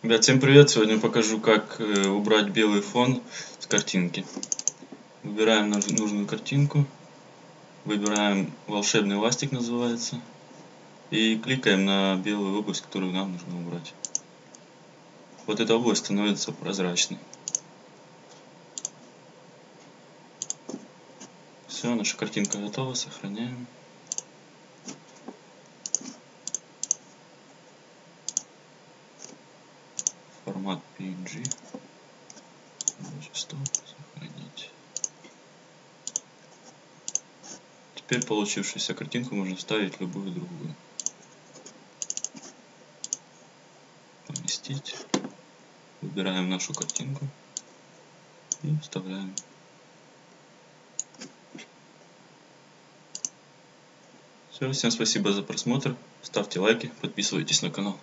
Ребят, всем привет! Сегодня покажу, как э, убрать белый фон с картинки. Выбираем нужную картинку, выбираем волшебный ластик называется, и кликаем на белую область, которую нам нужно убрать. Вот эта область становится прозрачной. Все, наша картинка готова, сохраняем. Формат PNG. Стоп, сохранить. Теперь получившуюся картинку можно вставить в любую другую. Поместить. Выбираем нашу картинку и вставляем. Все, всем спасибо за просмотр, ставьте лайки, подписывайтесь на канал.